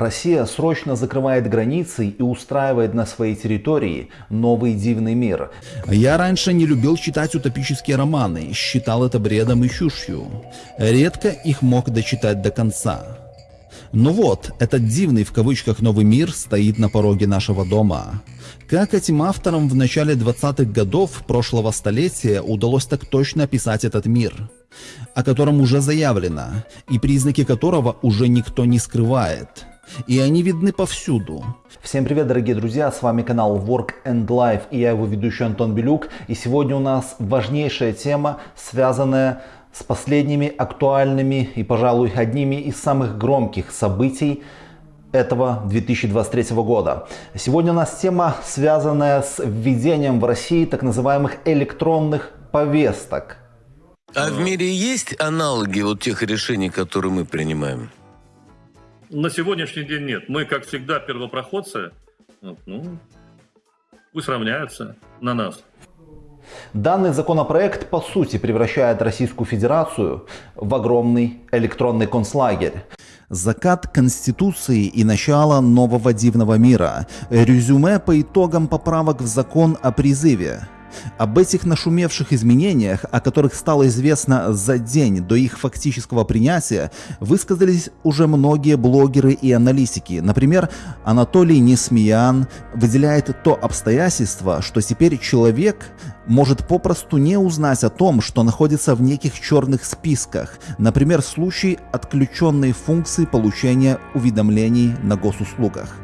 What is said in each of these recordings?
Россия срочно закрывает границы и устраивает на своей территории новый дивный мир. Я раньше не любил читать утопические романы, считал это бредом и чушью. Редко их мог дочитать до конца. Но вот, этот дивный в кавычках новый мир стоит на пороге нашего дома. Как этим авторам в начале 20-х годов прошлого столетия удалось так точно описать этот мир, о котором уже заявлено, и признаки которого уже никто не скрывает. И они видны повсюду. Всем привет, дорогие друзья, с вами канал Work and Life и я его ведущий Антон Белюк. И сегодня у нас важнейшая тема, связанная с последними актуальными и, пожалуй, одними из самых громких событий этого 2023 года. Сегодня у нас тема, связанная с введением в России так называемых электронных повесток. А в мире есть аналоги вот тех решений, которые мы принимаем? На сегодняшний день нет. Мы, как всегда, первопроходцы. Ну, пусть равняются на нас. Данный законопроект по сути превращает Российскую Федерацию в огромный электронный концлагерь. Закат Конституции и начало нового дивного мира. Резюме по итогам поправок в закон о призыве. Об этих нашумевших изменениях, о которых стало известно за день до их фактического принятия, высказались уже многие блогеры и аналитики. Например, Анатолий Несмеян выделяет то обстоятельство, что теперь человек может попросту не узнать о том, что находится в неких черных списках, например, в случае отключенной функции получения уведомлений на госуслугах.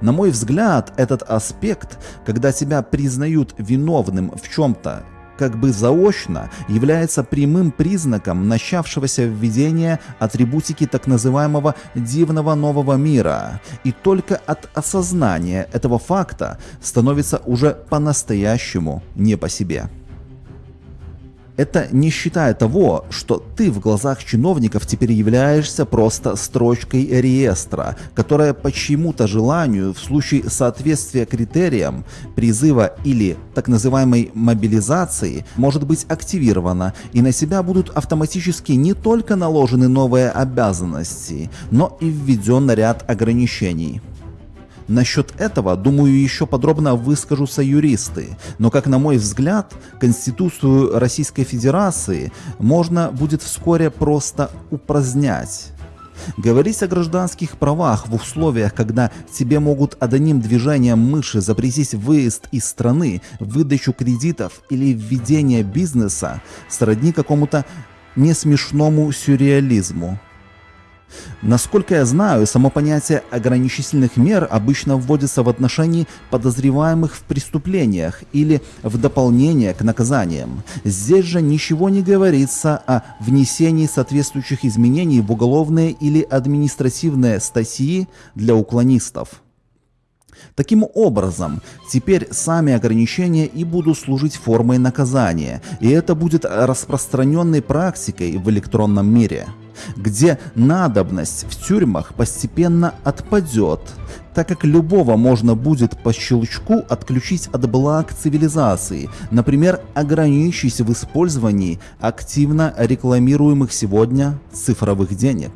На мой взгляд, этот аспект, когда тебя признают виновным в чем-то, как бы заочно является прямым признаком начавшегося введения атрибутики так называемого «дивного нового мира». И только от осознания этого факта становится уже по-настоящему не по себе. Это не считая того, что ты в глазах чиновников теперь являешься просто строчкой реестра, которая по чьему-то желанию в случае соответствия критериям призыва или так называемой мобилизации может быть активирована и на себя будут автоматически не только наложены новые обязанности, но и введен ряд ограничений. Насчет этого, думаю, еще подробно выскажутся юристы, но, как на мой взгляд, Конституцию Российской Федерации можно будет вскоре просто упразднять. Говорить о гражданских правах в условиях, когда тебе могут одним движением мыши запретить выезд из страны, выдачу кредитов или введение бизнеса, сродни какому-то несмешному сюрреализму. Насколько я знаю, само понятие ограничительных мер обычно вводится в отношении подозреваемых в преступлениях или в дополнение к наказаниям. Здесь же ничего не говорится о внесении соответствующих изменений в уголовные или административные статьи для уклонистов. Таким образом, теперь сами ограничения и будут служить формой наказания, и это будет распространенной практикой в электронном мире где надобность в тюрьмах постепенно отпадет, так как любого можно будет по щелчку отключить от благ цивилизации, например, ограничить в использовании активно рекламируемых сегодня цифровых денег.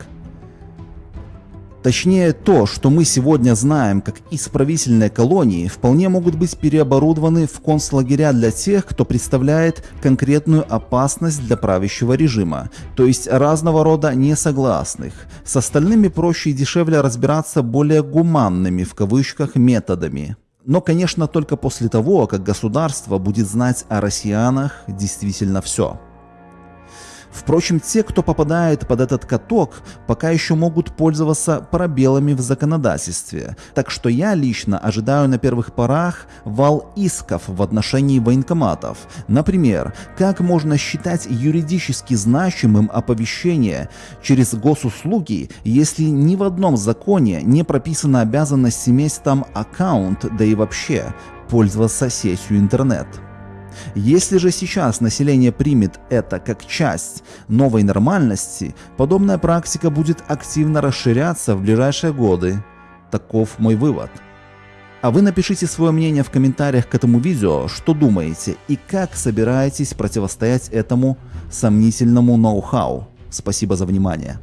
Точнее, то, что мы сегодня знаем как исправительные колонии, вполне могут быть переоборудованы в концлагеря для тех, кто представляет конкретную опасность для правящего режима, то есть разного рода несогласных. С остальными проще и дешевле разбираться более гуманными в кавычках методами. Но, конечно, только после того, как государство будет знать о россиянах действительно все. Впрочем, те, кто попадает под этот каток, пока еще могут пользоваться пробелами в законодательстве. Так что я лично ожидаю на первых порах вал исков в отношении военкоматов. Например, как можно считать юридически значимым оповещение через госуслуги, если ни в одном законе не прописана обязанность иметь там аккаунт, да и вообще пользоваться сетью интернет. Если же сейчас население примет это как часть новой нормальности, подобная практика будет активно расширяться в ближайшие годы. Таков мой вывод. А вы напишите свое мнение в комментариях к этому видео, что думаете и как собираетесь противостоять этому сомнительному ноу-хау. Спасибо за внимание.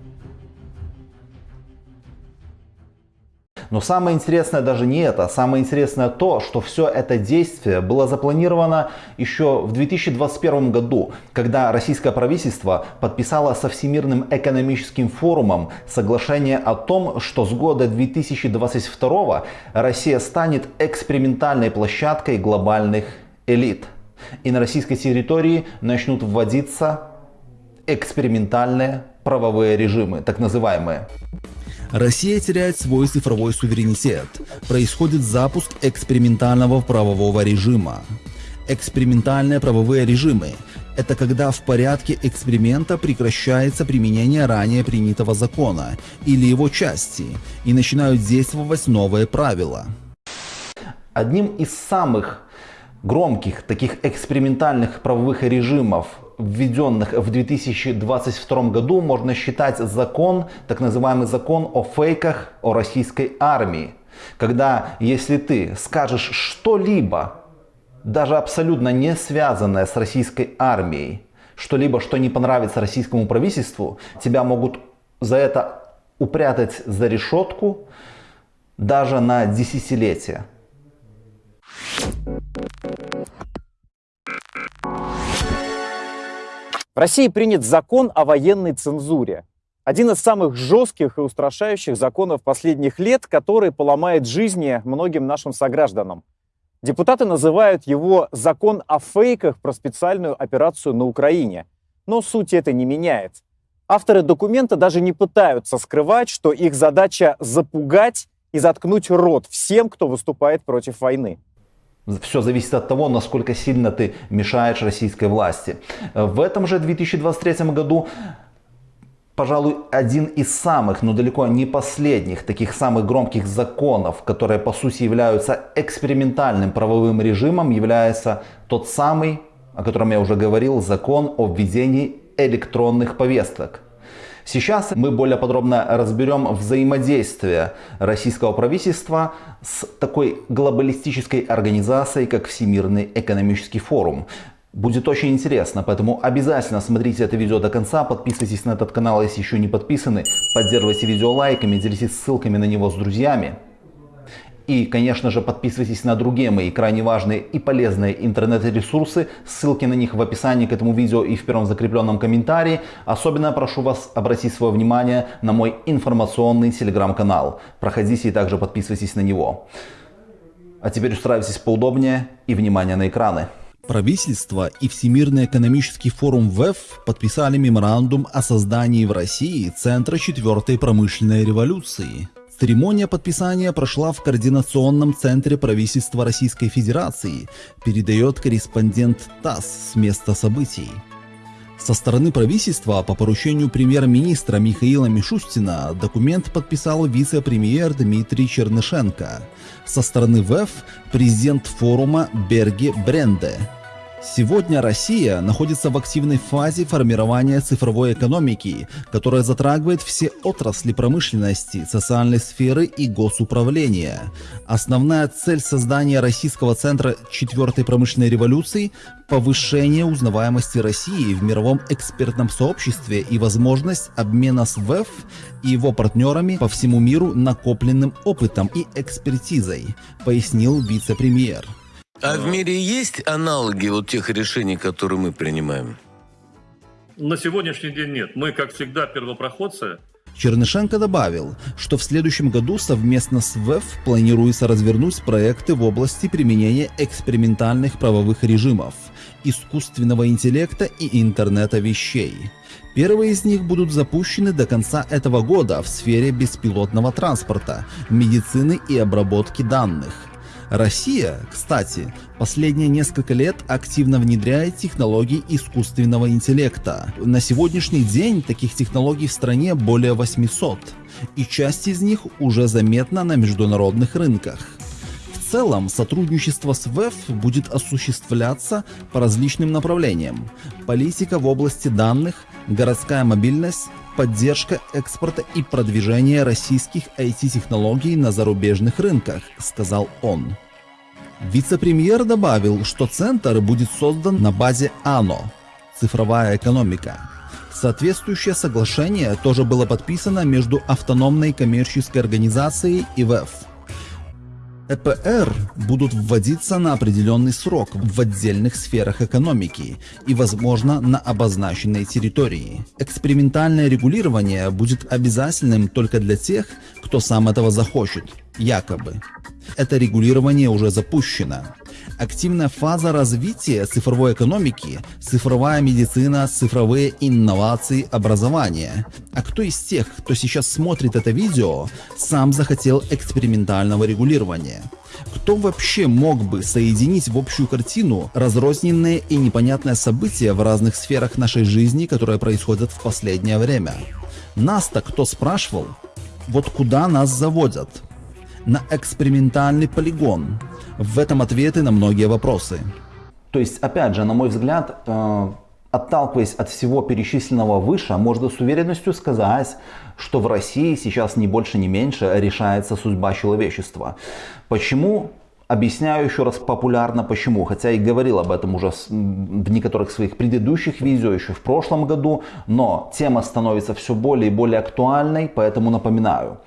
Но самое интересное даже не это. Самое интересное то, что все это действие было запланировано еще в 2021 году, когда российское правительство подписало со Всемирным экономическим форумом соглашение о том, что с года 2022 Россия станет экспериментальной площадкой глобальных элит. И на российской территории начнут вводиться экспериментальные правовые режимы, так называемые. Россия теряет свой цифровой суверенитет. Происходит запуск экспериментального правового режима. Экспериментальные правовые режимы – это когда в порядке эксперимента прекращается применение ранее принятого закона или его части и начинают действовать новые правила. Одним из самых громких таких экспериментальных правовых режимов введенных в 2022 году, можно считать закон, так называемый закон о фейках о российской армии. Когда если ты скажешь что-либо, даже абсолютно не связанное с российской армией, что-либо, что не понравится российскому правительству, тебя могут за это упрятать за решетку даже на десятилетия. В России принят закон о военной цензуре. Один из самых жестких и устрашающих законов последних лет, который поломает жизни многим нашим согражданам. Депутаты называют его «закон о фейках про специальную операцию на Украине». Но суть это не меняет. Авторы документа даже не пытаются скрывать, что их задача запугать и заткнуть рот всем, кто выступает против войны. Все зависит от того, насколько сильно ты мешаешь российской власти. В этом же 2023 году пожалуй, один из самых, но далеко не последних, таких самых громких законов, которые по сути являются экспериментальным правовым режимом, является тот самый, о котором я уже говорил, закон о введении электронных повесток. Сейчас мы более подробно разберем взаимодействие российского правительства с такой глобалистической организацией, как Всемирный экономический форум. Будет очень интересно, поэтому обязательно смотрите это видео до конца, подписывайтесь на этот канал, если еще не подписаны, поддерживайте видео лайками, делитесь ссылками на него с друзьями. И, конечно же, подписывайтесь на другие мои крайне важные и полезные интернет-ресурсы. Ссылки на них в описании к этому видео и в первом закрепленном комментарии. Особенно прошу вас обратить свое внимание на мой информационный телеграм-канал. Проходите и также подписывайтесь на него. А теперь устраивайтесь поудобнее и внимание на экраны. Правительство и Всемирный экономический форум ВЭФ подписали меморандум о создании в России Центра четвертой промышленной революции. Церемония подписания прошла в Координационном центре правительства Российской Федерации, передает корреспондент ТАСС с места событий. Со стороны правительства по поручению премьер-министра Михаила Мишустина документ подписал вице-премьер Дмитрий Чернышенко. Со стороны ВЭФ президент форума Берги Бренде. Сегодня Россия находится в активной фазе формирования цифровой экономики, которая затрагивает все отрасли промышленности, социальной сферы и госуправления. Основная цель создания Российского центра четвертой промышленной революции – повышение узнаваемости России в мировом экспертном сообществе и возможность обмена с ВЭФ и его партнерами по всему миру накопленным опытом и экспертизой, пояснил вице-премьер. А в мире есть аналоги вот тех решений, которые мы принимаем? На сегодняшний день нет. Мы, как всегда, первопроходцы. Чернышенко добавил, что в следующем году совместно с ВЭФ планируется развернуть проекты в области применения экспериментальных правовых режимов, искусственного интеллекта и интернета вещей. Первые из них будут запущены до конца этого года в сфере беспилотного транспорта, медицины и обработки данных – Россия, кстати, последние несколько лет активно внедряет технологии искусственного интеллекта. На сегодняшний день таких технологий в стране более 800, и часть из них уже заметна на международных рынках. Целом, сотрудничество с ВЭФ будет осуществляться по различным направлениям. Политика в области данных, городская мобильность, поддержка экспорта и продвижение российских IT-технологий на зарубежных рынках, сказал он. Вице-премьер добавил, что центр будет создан на базе АНО – цифровая экономика. Соответствующее соглашение тоже было подписано между автономной коммерческой организацией и ВЭФ. ЭПР будут вводиться на определенный срок в отдельных сферах экономики и, возможно, на обозначенной территории. Экспериментальное регулирование будет обязательным только для тех, кто сам этого захочет, якобы. Это регулирование уже запущено. Активная фаза развития цифровой экономики, цифровая медицина, цифровые инновации, образование. А кто из тех, кто сейчас смотрит это видео, сам захотел экспериментального регулирования? Кто вообще мог бы соединить в общую картину разрозненные и непонятные события в разных сферах нашей жизни, которые происходят в последнее время? Нас-то кто спрашивал? Вот куда нас заводят? На экспериментальный полигон. В этом ответы на многие вопросы. То есть, опять же, на мой взгляд, э, отталкиваясь от всего перечисленного выше, можно с уверенностью сказать, что в России сейчас ни больше, ни меньше решается судьба человечества. Почему? Объясняю еще раз популярно почему, хотя и говорил об этом уже в некоторых своих предыдущих видео еще в прошлом году, но тема становится все более и более актуальной, поэтому напоминаю.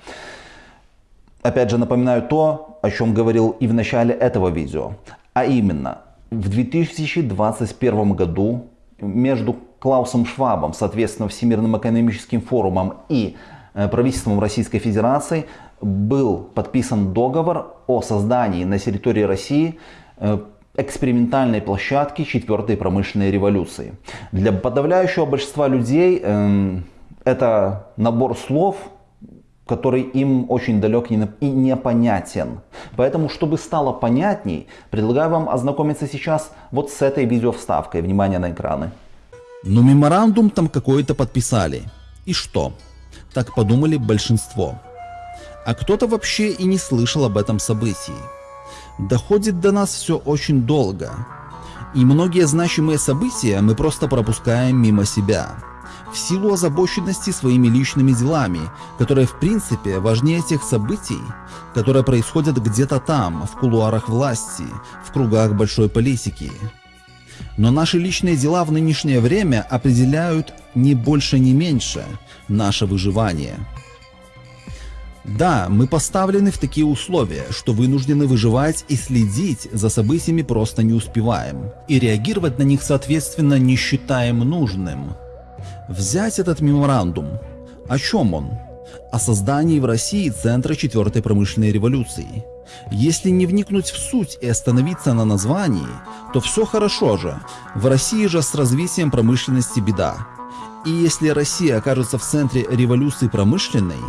Опять же напоминаю то, о чем говорил и в начале этого видео. А именно, в 2021 году между Клаусом Швабом, соответственно, Всемирным экономическим форумом и э, правительством Российской Федерации был подписан договор о создании на территории России э, экспериментальной площадки четвертой промышленной революции. Для подавляющего большинства людей э, это набор слов, который им очень далек и непонятен. Поэтому, чтобы стало понятней, предлагаю вам ознакомиться сейчас вот с этой видеовставкой. Внимание на экраны. Но меморандум там какой-то подписали. И что? Так подумали большинство. А кто-то вообще и не слышал об этом событии. Доходит до нас все очень долго. И многие значимые события мы просто пропускаем мимо себя в силу озабоченности своими личными делами, которые в принципе важнее тех событий, которые происходят где-то там, в кулуарах власти, в кругах большой политики. Но наши личные дела в нынешнее время определяют не больше, не меньше наше выживание. Да, мы поставлены в такие условия, что вынуждены выживать и следить за событиями просто не успеваем. И реагировать на них соответственно не считаем нужным. Взять этот меморандум. О чем он? О создании в России Центра четвертой промышленной революции. Если не вникнуть в суть и остановиться на названии, то все хорошо же. В России же с развитием промышленности беда. И если Россия окажется в центре революции промышленной,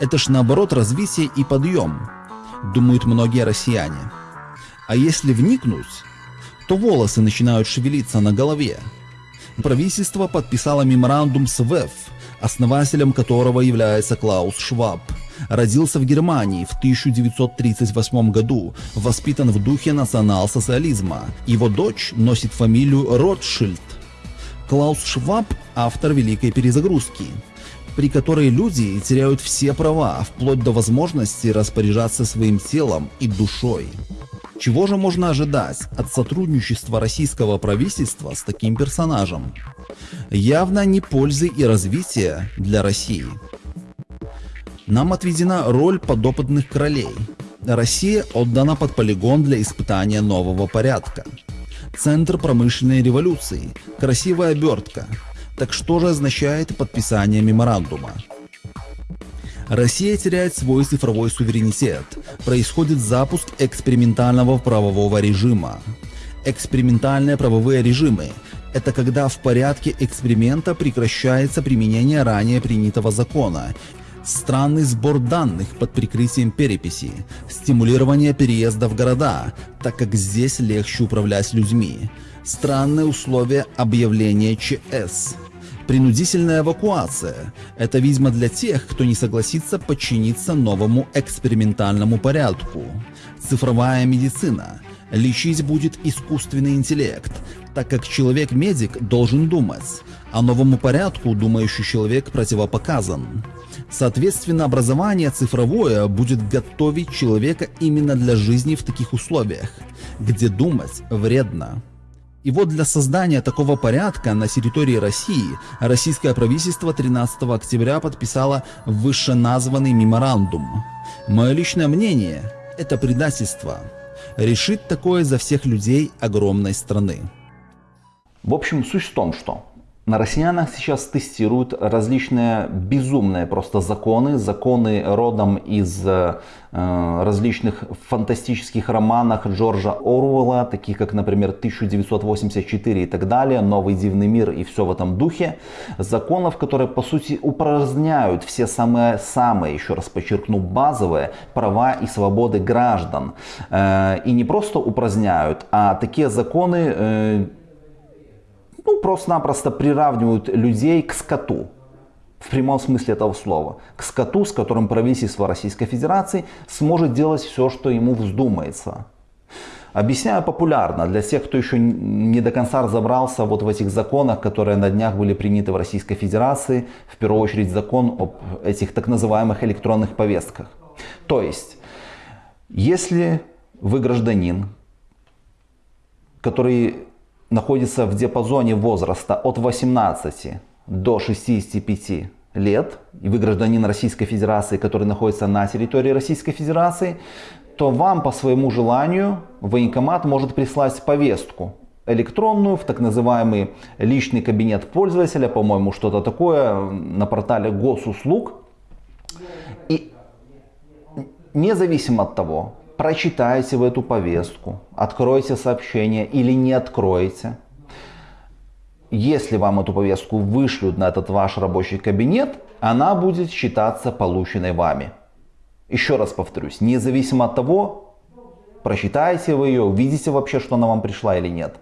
это ж наоборот развитие и подъем, думают многие россияне. А если вникнуть, то волосы начинают шевелиться на голове, правительство подписало меморандум с ВЭФ, основателем которого является Клаус Шваб. Родился в Германии в 1938 году, воспитан в духе национал-социализма. Его дочь носит фамилию Ротшильд. Клаус Шваб – автор Великой перезагрузки, при которой люди теряют все права, вплоть до возможности распоряжаться своим телом и душой. Чего же можно ожидать от сотрудничества российского правительства с таким персонажем? Явно не пользы и развития для России. Нам отведена роль подопытных королей. Россия отдана под полигон для испытания нового порядка. Центр промышленной революции, красивая обертка. Так что же означает подписание меморандума? Россия теряет свой цифровой суверенитет. Происходит запуск экспериментального правового режима. Экспериментальные правовые режимы – это когда в порядке эксперимента прекращается применение ранее принятого закона странный сбор данных под прикрытием переписи, стимулирование переезда в города, так как здесь легче управлять людьми, странные условия объявления ЧС, Принудительная эвакуация – это, видимо, для тех, кто не согласится подчиниться новому экспериментальному порядку. Цифровая медицина. Лечить будет искусственный интеллект, так как человек-медик должен думать, а новому порядку думающий человек противопоказан. Соответственно, образование цифровое будет готовить человека именно для жизни в таких условиях, где думать вредно. И вот для создания такого порядка на территории России российское правительство 13 октября подписало вышеназванный меморандум. Мое личное мнение – это предательство. Решить такое за всех людей огромной страны. В общем, суть в том, что на россиянах сейчас тестируют различные безумные просто законы, законы родом из э, различных фантастических романов Джорджа Оруэлла, таких как, например, 1984 и так далее, Новый дивный мир и все в этом духе. Законов, которые, по сути, упраздняют все самые-самые, еще раз подчеркну, базовые права и свободы граждан. Э, и не просто упраздняют, а такие законы э, ну, просто-напросто приравнивают людей к скоту. В прямом смысле этого слова. К скоту, с которым правительство Российской Федерации сможет делать все, что ему вздумается. Объясняю популярно для тех, кто еще не до конца разобрался вот в этих законах, которые на днях были приняты в Российской Федерации. В первую очередь закон об этих так называемых электронных повестках. То есть, если вы гражданин, который находится в диапазоне возраста от 18 до 65 лет, и вы гражданин Российской Федерации, который находится на территории Российской Федерации, то вам по своему желанию военкомат может прислать повестку электронную в так называемый личный кабинет пользователя, по-моему, что-то такое на портале госуслуг. И независимо от того, прочитаете вы эту повестку, откроете сообщение или не откроете. Если вам эту повестку вышлют на этот ваш рабочий кабинет, она будет считаться полученной вами. Еще раз повторюсь, независимо от того, прочитаете вы ее, увидите вообще, что она вам пришла или нет.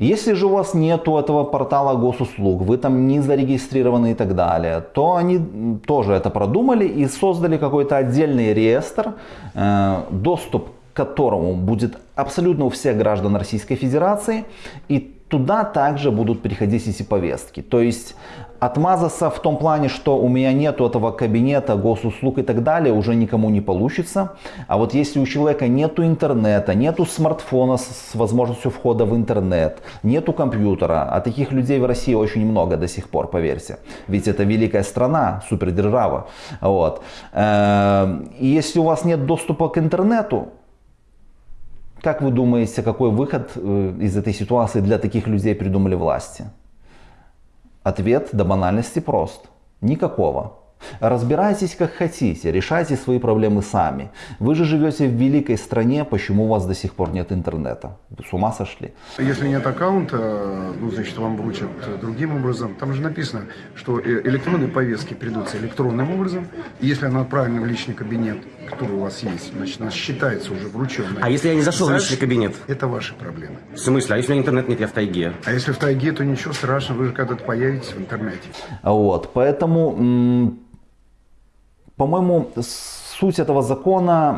Если же у вас нету этого портала госуслуг, вы там не зарегистрированы и так далее, то они тоже это продумали и создали какой-то отдельный реестр, э, доступ к которому будет абсолютно у всех граждан Российской Федерации. И туда также будут приходить эти повестки. То есть отмазаться в том плане, что у меня нету этого кабинета, госуслуг и так далее, уже никому не получится. А вот если у человека нету интернета, нету смартфона с возможностью входа в интернет, нету компьютера, а таких людей в России очень много до сих пор, поверьте. Ведь это великая страна, супердержава. Вот. Эм, и если у вас нет доступа к интернету, как вы думаете, какой выход э, из этой ситуации для таких людей придумали власти? Ответ до банальности прост. Никакого. Разбирайтесь как хотите, решайте свои проблемы сами. Вы же живете в великой стране, почему у вас до сих пор нет интернета? Вы с ума сошли? Если нет аккаунта, ну, значит, вам вручат другим образом. Там же написано, что э, электронные повестки придутся электронным образом. Если она отправлена в личный кабинет, который у вас есть, значит, она считается уже врученной. А если я не зашел в личный кабинет? Это ваши проблемы. В смысле? А если у меня интернет нет, я в тайге? А если в тайге, то ничего страшного, вы же когда-то появитесь в интернете. Вот, поэтому по-моему, суть этого закона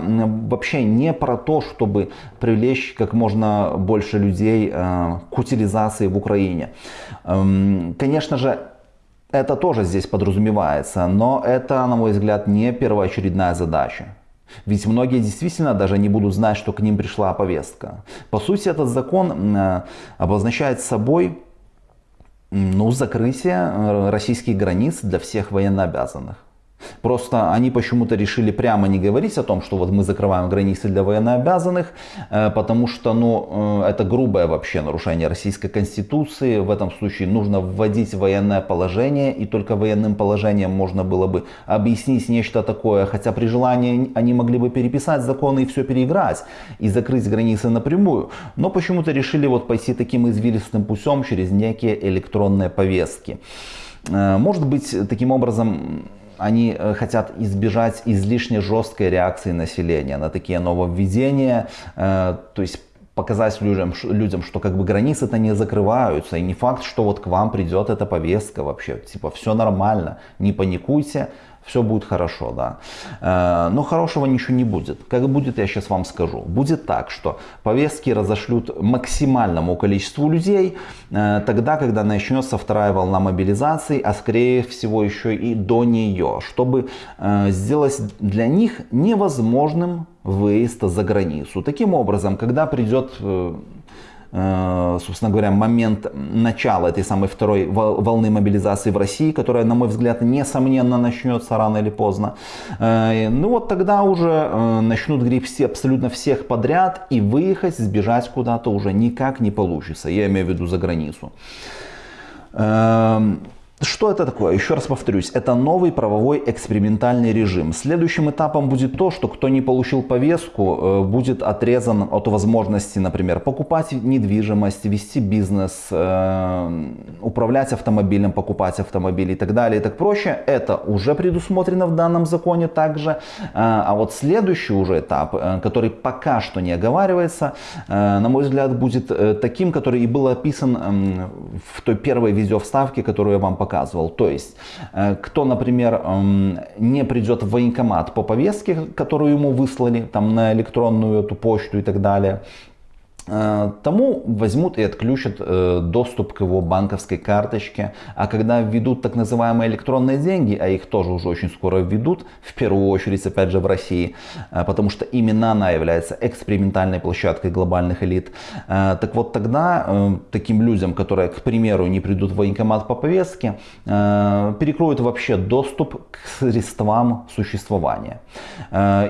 вообще не про то, чтобы привлечь как можно больше людей э, к утилизации в Украине. Эм, конечно же, это тоже здесь подразумевается, но это, на мой взгляд, не первоочередная задача. Ведь многие действительно даже не будут знать, что к ним пришла повестка. По сути, этот закон э, обозначает собой ну, закрытие э, российских границ для всех военнообязанных. Просто они почему-то решили прямо не говорить о том, что вот мы закрываем границы для военнообязанных, э, потому что ну, э, это грубое вообще нарушение российской конституции. В этом случае нужно вводить военное положение, и только военным положением можно было бы объяснить нечто такое, хотя при желании они могли бы переписать законы и все переиграть, и закрыть границы напрямую. Но почему-то решили вот пойти таким извилистым путем через некие электронные повестки. Э, может быть, таким образом они э, хотят избежать излишне жесткой реакции населения на такие нововведения, э, то есть показать людям, людям, что как бы границы-то не закрываются, и не факт, что вот к вам придет эта повестка вообще, типа все нормально, не паникуйте, все будет хорошо, да. Э, но хорошего ничего не будет. Как будет, я сейчас вам скажу. Будет так, что повестки разошлют максимальному количеству людей э, тогда, когда начнется вторая волна мобилизации, а скорее всего еще и до нее, чтобы э, сделать для них невозможным выезд за границу. Таким образом, когда придет собственно говоря, момент начала этой самой второй волны мобилизации в России, которая, на мой взгляд, несомненно начнется рано или поздно. Э, ну вот тогда уже начнут гребсти все, абсолютно всех подряд и выехать, сбежать куда-то уже никак не получится. Я имею в виду за границу. Что это такое? Еще раз повторюсь, это новый правовой экспериментальный режим. Следующим этапом будет то, что кто не получил повестку, э, будет отрезан от возможности, например, покупать недвижимость, вести бизнес, э, управлять автомобилем, покупать автомобиль и так далее и так проще. Это уже предусмотрено в данном законе также. Э, а вот следующий уже этап, который пока что не оговаривается, на мой взгляд, будет таким, который и был описан эм, в той первой видеовставке, которую я вам показал показывал. То есть, э, кто, например, эм, не придет в военкомат по повестке, которую ему выслали, там на электронную эту почту и так далее, тому возьмут и отключат э, доступ к его банковской карточке. А когда введут так называемые электронные деньги, а их тоже уже очень скоро введут, в первую очередь опять же в России, э, потому что именно она является экспериментальной площадкой глобальных элит, так вот тогда таким людям, которые, к примеру, не придут в военкомат по повестке, перекроют вообще доступ к средствам существования.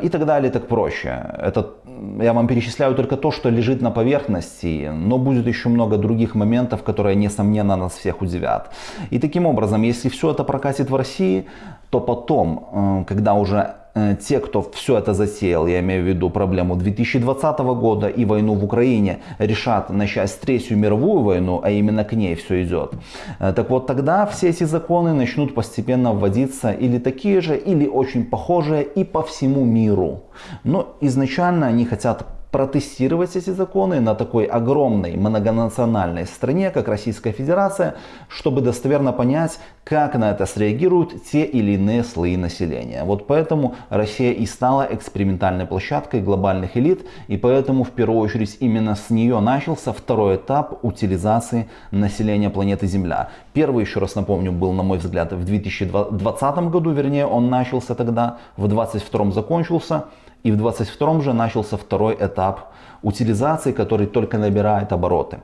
И так далее, так проще. Это я вам перечисляю только то, что лежит на поверхности, но будет еще много других моментов, которые, несомненно, нас всех удивят. И таким образом, если все это прокатит в России, то потом, э, когда уже э, те, кто все это засеял, я имею в виду проблему 2020 года и войну в Украине, решат начать Третью мировую войну, а именно к ней все идет, э, так вот тогда все эти законы начнут постепенно вводиться или такие же, или очень похожие и по всему миру. Но изначально они хотят протестировать эти законы на такой огромной многонациональной стране, как Российская Федерация, чтобы достоверно понять, как на это среагируют те или иные слои населения. Вот поэтому Россия и стала экспериментальной площадкой глобальных элит, и поэтому в первую очередь именно с нее начался второй этап утилизации населения планеты Земля. Первый, еще раз напомню, был, на мой взгляд, в 2020 году, вернее, он начался тогда, в 2022 закончился. И в 22 же начался второй этап утилизации, который только набирает обороты.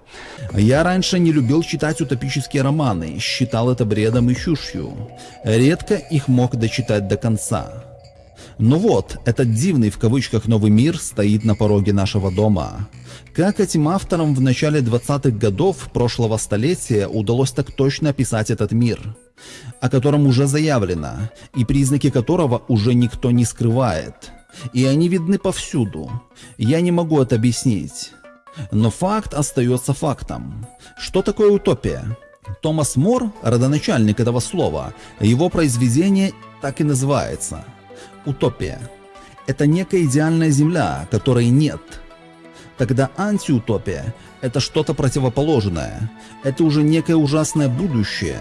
Я раньше не любил читать утопические романы, считал это бредом и чушью. Редко их мог дочитать до конца. Но вот, этот дивный в кавычках новый мир стоит на пороге нашего дома. Как этим авторам в начале 20-х годов прошлого столетия удалось так точно описать этот мир, о котором уже заявлено, и признаки которого уже никто не скрывает – и они видны повсюду. Я не могу это объяснить. Но факт остается фактом. Что такое утопия? Томас Мор, родоначальник этого слова, его произведение так и называется. Утопия. Это некая идеальная земля, которой нет. Тогда антиутопия – это что-то противоположное. Это уже некое ужасное будущее,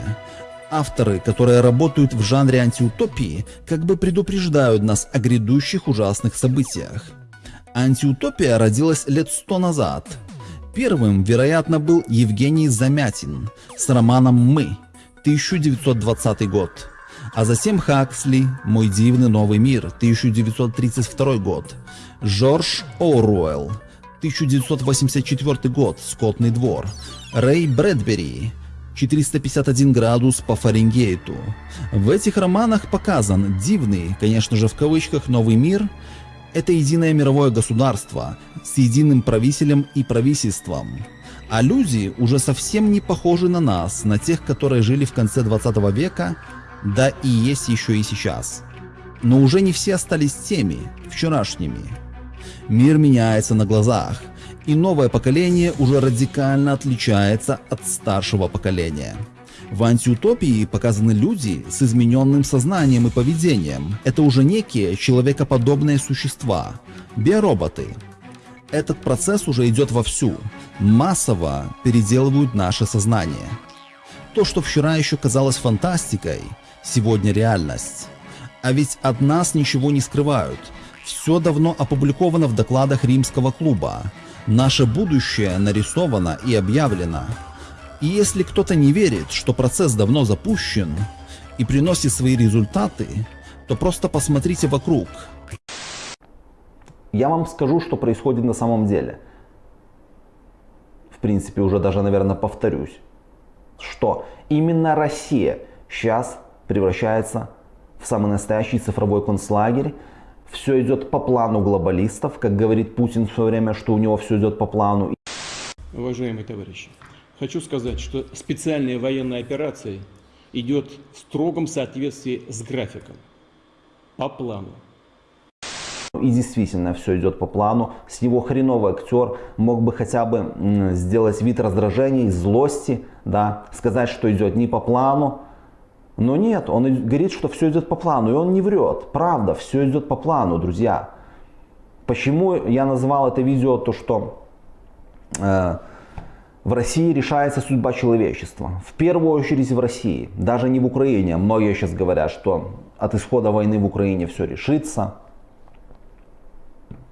Авторы, которые работают в жанре антиутопии, как бы предупреждают нас о грядущих ужасных событиях. Антиутопия родилась лет сто назад. Первым, вероятно, был Евгений Замятин с романом «Мы» 1920 год. А затем Хаксли «Мой дивный новый мир» 1932 год. Жорж Оруэлл 1984 год «Скотный двор». Рэй Брэдбери 451 градус по Фаренгейту. В этих романах показан дивный, конечно же в кавычках, новый мир. Это единое мировое государство с единым правителем и правительством. А люди уже совсем не похожи на нас, на тех, которые жили в конце 20 века, да и есть еще и сейчас. Но уже не все остались теми, вчерашними. Мир меняется на глазах – и новое поколение уже радикально отличается от старшего поколения. В антиутопии показаны люди с измененным сознанием и поведением. Это уже некие человекоподобные существа, биороботы. Этот процесс уже идет вовсю. Массово переделывают наше сознание. То, что вчера еще казалось фантастикой, сегодня реальность. А ведь от нас ничего не скрывают. Все давно опубликовано в докладах римского клуба. Наше будущее нарисовано и объявлено. И если кто-то не верит, что процесс давно запущен и приносит свои результаты, то просто посмотрите вокруг. Я вам скажу, что происходит на самом деле. в принципе, уже даже, наверное, повторюсь, что именно Россия сейчас превращается в самый настоящий цифровой концлагерь. Все идет по плану глобалистов, как говорит Путин в свое время, что у него все идет по плану. Уважаемые товарищи, хочу сказать, что специальная военная операция идет в строгом соответствии с графиком, по плану. И действительно все идет по плану. С него хреновый актер мог бы хотя бы сделать вид раздражения, злости, да, сказать, что идет не по плану. Но нет, он говорит, что все идет по плану, и он не врет. Правда, все идет по плану, друзья. Почему я назвал это видео то, что э, в России решается судьба человечества. В первую очередь в России, даже не в Украине. Многие сейчас говорят, что от исхода войны в Украине все решится.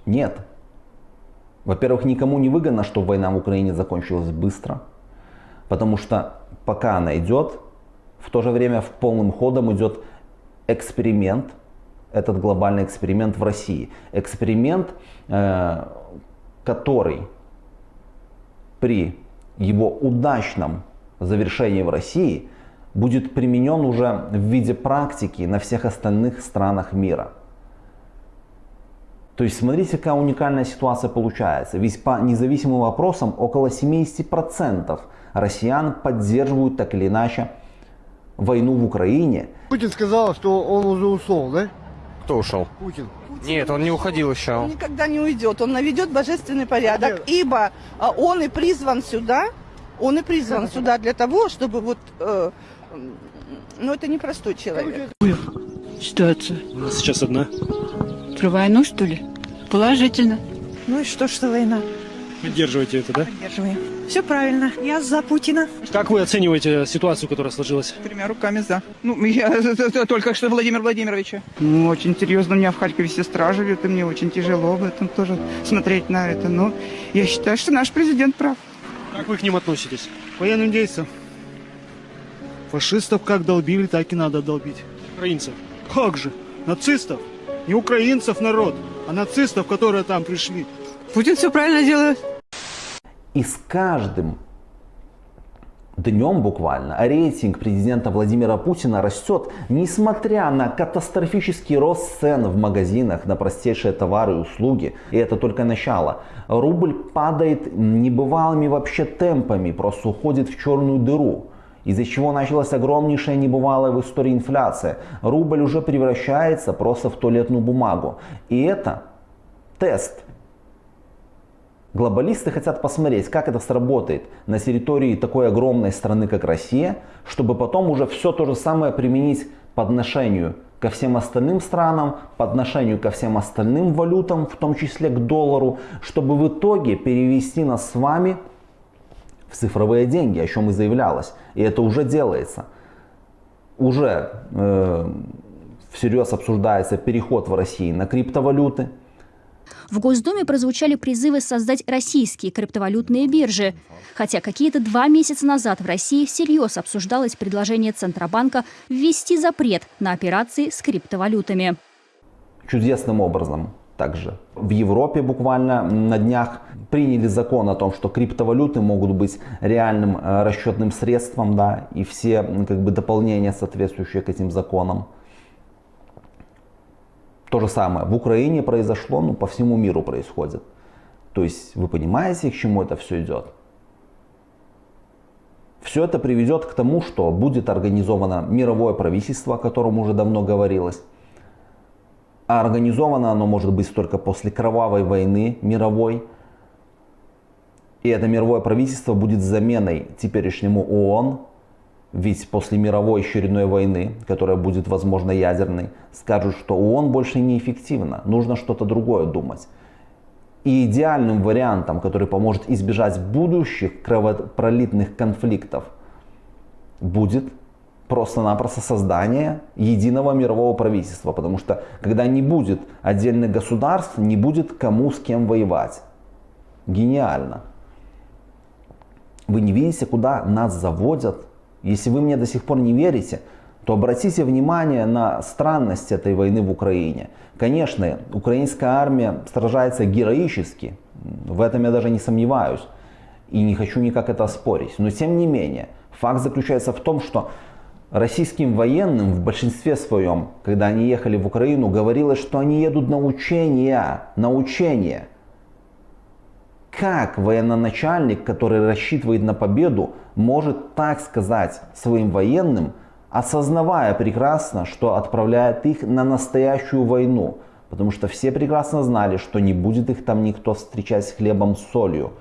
Нет. Во-первых, никому не выгодно, чтобы война в Украине закончилась быстро. Потому что пока она идет, в то же время в полным ходом идет эксперимент, этот глобальный эксперимент в России. Эксперимент, э, который при его удачном завершении в России будет применен уже в виде практики на всех остальных странах мира. То есть смотрите, какая уникальная ситуация получается. Ведь по независимым вопросам около 70% россиян поддерживают так или иначе войну в Украине. Путин сказал, что он уже ушел, да? Кто ушел? Путин. Нет, он не уходил еще. Он никогда не уйдет, он наведет божественный порядок, ибо а, он и призван сюда, он и призван сюда для того, чтобы вот, э, ну это непростой человек. Ситуация. У нас сейчас одна. Про войну, что ли? Положительно. Ну и что, что война? Поддерживаете это, да? Поддерживаем. Все правильно. Я за Путина. Как вы оцениваете ситуацию, которая сложилась? Тремя руками за. Ну, я только что Владимир Владимировича. Ну, очень серьезно. У меня в Харькове сестра живет, и мне очень тяжело об этом тоже смотреть на это. Но я считаю, что наш президент прав. Как вы к ним относитесь? Военным действиям. Фашистов как долбили, так и надо долбить. Украинцев. Как же? Нацистов? Не украинцев народ, а нацистов, которые там пришли. Путин все правильно делает. И с каждым днем буквально рейтинг президента Владимира Путина растет, несмотря на катастрофический рост цен в магазинах на простейшие товары и услуги. И это только начало. Рубль падает небывалыми вообще темпами, просто уходит в черную дыру из-за чего началась огромнейшая небывалая в истории инфляция. Рубль уже превращается просто в туалетную бумагу. И это тест. Глобалисты хотят посмотреть, как это сработает на территории такой огромной страны, как Россия, чтобы потом уже все то же самое применить по отношению ко всем остальным странам, по отношению ко всем остальным валютам, в том числе к доллару, чтобы в итоге перевести нас с вами в цифровые деньги, о чем и заявлялось. И это уже делается. Уже э, всерьез обсуждается переход в России на криптовалюты. В Госдуме прозвучали призывы создать российские криптовалютные биржи. Хотя какие-то два месяца назад в России всерьез обсуждалось предложение Центробанка ввести запрет на операции с криптовалютами. Чудесным образом также. В Европе буквально на днях приняли закон о том, что криптовалюты могут быть реальным э, расчетным средством, да, и все как бы дополнения, соответствующие к этим законам. То же самое в Украине произошло, ну по всему миру происходит. То есть вы понимаете, к чему это все идет? Все это приведет к тому, что будет организовано мировое правительство, о котором уже давно говорилось. А организовано оно может быть только после кровавой войны мировой. И это мировое правительство будет заменой теперешнему ООН. Ведь после мировой очередной войны, которая будет, возможно, ядерной, скажут, что ООН больше неэффективно, нужно что-то другое думать. И идеальным вариантом, который поможет избежать будущих кровопролитных конфликтов, будет просто-напросто создание единого мирового правительства. Потому что когда не будет отдельных государств, не будет кому с кем воевать. Гениально. Вы не видите, куда нас заводят? Если вы мне до сих пор не верите, то обратите внимание на странность этой войны в Украине. Конечно, украинская армия сражается героически, в этом я даже не сомневаюсь. И не хочу никак это оспорить. Но тем не менее, факт заключается в том, что российским военным в большинстве своем, когда они ехали в Украину, говорилось, что они едут на учения. На учения. Как военноначальник, который рассчитывает на победу, может так сказать своим военным, осознавая прекрасно, что отправляет их на настоящую войну? Потому что все прекрасно знали, что не будет их там никто встречать с хлебом с солью.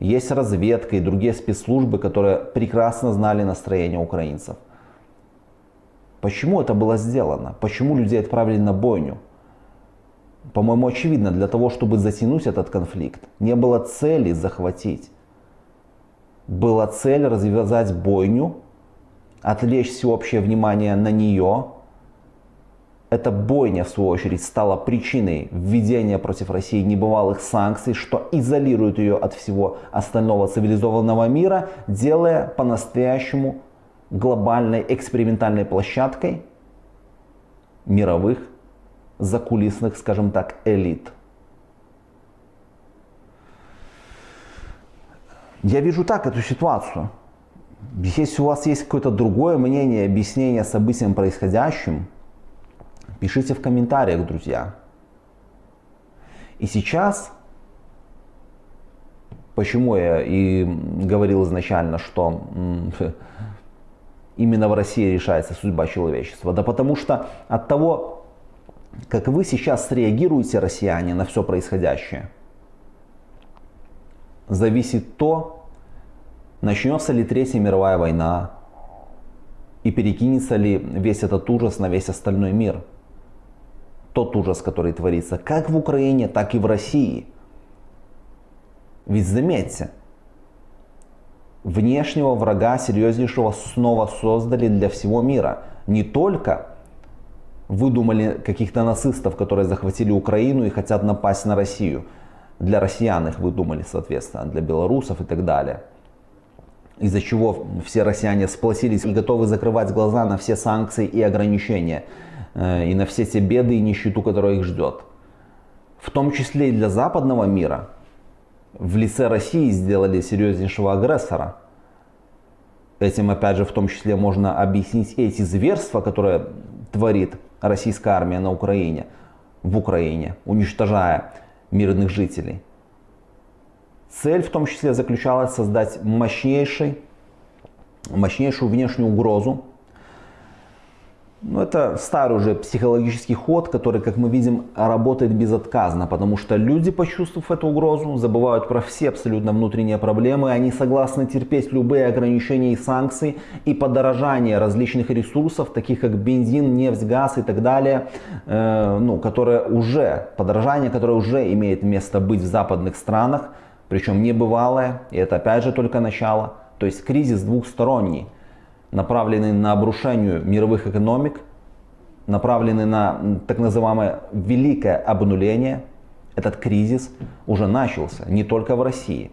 Есть разведка и другие спецслужбы, которые прекрасно знали настроение украинцев. Почему это было сделано? Почему людей отправили на бойню? По-моему, очевидно, для того, чтобы затянуть этот конфликт, не было цели захватить. Была цель развязать бойню, отвлечь всеобщее внимание на нее. Эта бойня, в свою очередь, стала причиной введения против России небывалых санкций, что изолирует ее от всего остального цивилизованного мира, делая по-настоящему глобальной экспериментальной площадкой мировых закулисных, скажем так, элит. Я вижу так эту ситуацию. Если у вас есть какое-то другое мнение, объяснение событиям происходящим, пишите в комментариях, друзья. И сейчас, почему я и говорил изначально, что именно в России решается судьба человечества? Да потому что от того, как вы сейчас среагируете, россияне, на все происходящее, зависит то, начнется ли Третья мировая война и перекинется ли весь этот ужас на весь остальной мир. Тот ужас, который творится как в Украине, так и в России. Ведь заметьте, внешнего врага серьезнейшего снова создали для всего мира. Не только выдумали каких-то нацистов, которые захватили Украину и хотят напасть на Россию. Для россиян их выдумали, соответственно, для белорусов и так далее. Из-за чего все россияне сплотились и готовы закрывать глаза на все санкции и ограничения. Э, и на все те беды и нищету, которая их ждет. В том числе и для западного мира – в лице России сделали серьезнейшего агрессора. Этим, опять же, в том числе можно объяснить эти зверства, которые творит российская армия на Украине, в Украине, уничтожая мирных жителей. Цель в том числе заключалась создать мощнейший, мощнейшую внешнюю угрозу ну, это старый уже психологический ход, который, как мы видим, работает безотказно, потому что люди, почувствовав эту угрозу, забывают про все абсолютно внутренние проблемы, они согласны терпеть любые ограничения и санкции и подорожание различных ресурсов, таких как бензин, нефть, газ и так далее, э, ну, которое уже, подорожание, которое уже имеет место быть в западных странах, причем небывалое, и это опять же только начало, то есть кризис двухсторонний направленный на обрушение мировых экономик, направленный на так называемое великое обнуление, этот кризис уже начался не только в России.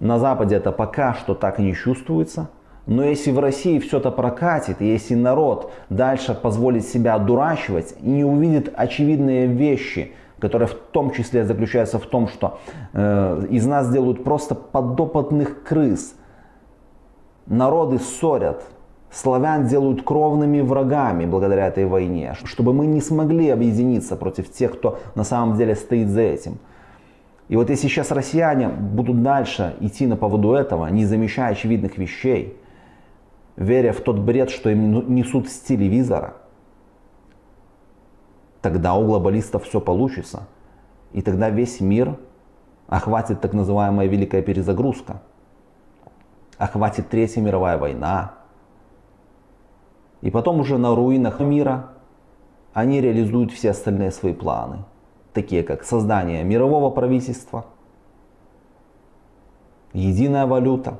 На Западе это пока что так не чувствуется, но если в России все это прокатит, если народ дальше позволит себя одурачивать и не увидит очевидные вещи, которые в том числе заключаются в том, что э, из нас делают просто подопытных крыс – народы ссорят, славян делают кровными врагами благодаря этой войне, чтобы мы не смогли объединиться против тех, кто на самом деле стоит за этим. И вот если сейчас россияне будут дальше идти на поводу этого, не замечая очевидных вещей, веря в тот бред, что им несут с телевизора, тогда у глобалистов все получится. И тогда весь мир охватит так называемая великая перезагрузка охватит Третья мировая война. И потом уже на руинах мира они реализуют все остальные свои планы, такие как создание мирового правительства, единая валюта,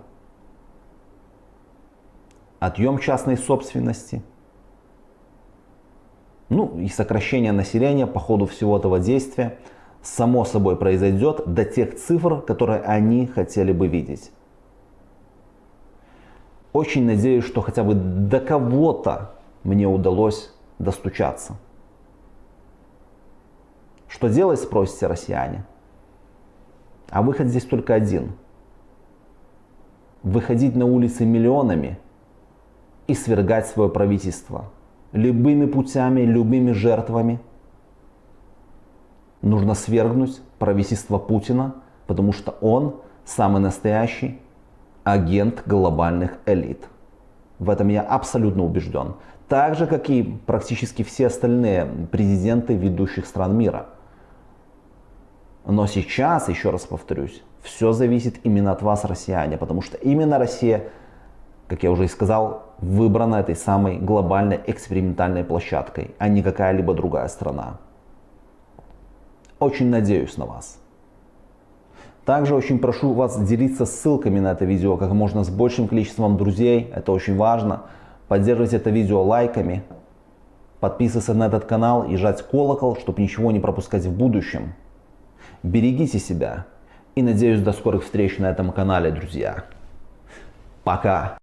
отъем частной собственности, ну и сокращение населения по ходу всего этого действия само собой произойдет до тех цифр, которые они хотели бы видеть. Очень надеюсь, что хотя бы до кого-то мне удалось достучаться. Что делать, спросите россияне? А выход здесь только один. выходить на улицы миллионами и свергать свое правительство. Любыми путями, любыми жертвами нужно свергнуть правительство Путина, потому что он самый настоящий агент глобальных элит. В этом я абсолютно убежден. Так же, как и практически все остальные президенты ведущих стран мира. Но сейчас, еще раз повторюсь, все зависит именно от вас, россияне, потому что именно Россия, как я уже и сказал, выбрана этой самой глобальной экспериментальной площадкой, а не какая-либо другая страна. Очень надеюсь на вас. Также очень прошу вас делиться ссылками на это видео как можно с большим количеством друзей, это очень важно. Поддерживать это видео лайками, подписываться на этот канал и жать колокол, чтобы ничего не пропускать в будущем. Берегите себя и надеюсь до скорых встреч на этом канале, друзья. Пока!